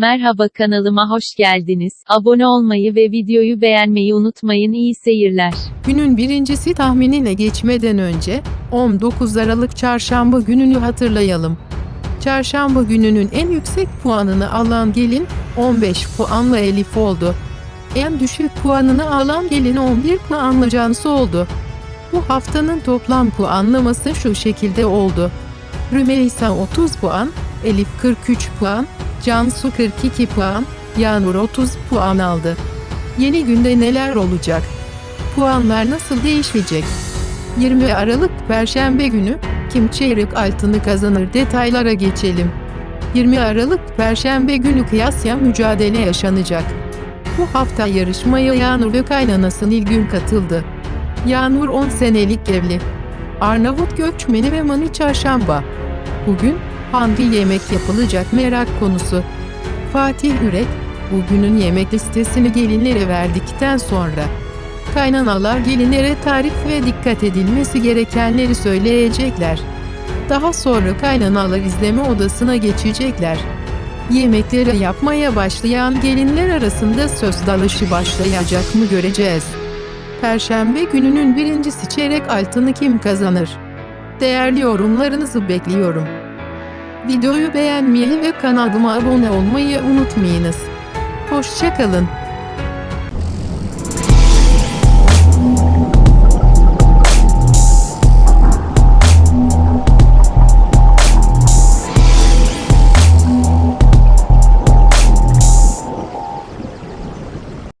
Merhaba kanalıma hoş geldiniz. Abone olmayı ve videoyu beğenmeyi unutmayın. İyi seyirler. Günün birincisi tahminine geçmeden önce 19 Aralık çarşamba gününü hatırlayalım. Çarşamba gününün en yüksek puanını alan gelin 15 puanla Elif oldu. En düşük puanını alan gelin 11 puanla Cansu oldu. Bu haftanın toplam puanlaması şu şekilde oldu. Rümeysa 30 puan, Elif 43 puan, Cansu 42 puan, Yağmur 30 puan aldı. Yeni günde neler olacak? Puanlar nasıl değişecek? 20 Aralık Perşembe günü kim çeyrek altını kazanır detaylara geçelim. 20 Aralık Perşembe günü kıyasya mücadele yaşanacak. Bu hafta yarışmaya Yağnur ve kaynanası Nilgün katıldı. Yağnur 10 senelik evli. Arnavut göçmeni ve Mani Çarşamba. Bugün hangi yemek yapılacak merak konusu. Fatih Ürek, bugünün yemek listesini gelinlere verdikten sonra kaynanalar gelinlere tarif ve dikkat edilmesi gerekenleri söyleyecekler. Daha sonra kaynanalar izleme odasına geçecekler. Yemekleri yapmaya başlayan gelinler arasında söz dalışı başlayacak mı göreceğiz. Perşembe gününün birincisi çeyrek altını kim kazanır? Değerli yorumlarınızı bekliyorum. Videoyu beğenmeyi ve kanalıma abone olmayı unutmayınız. Hoşçakalın.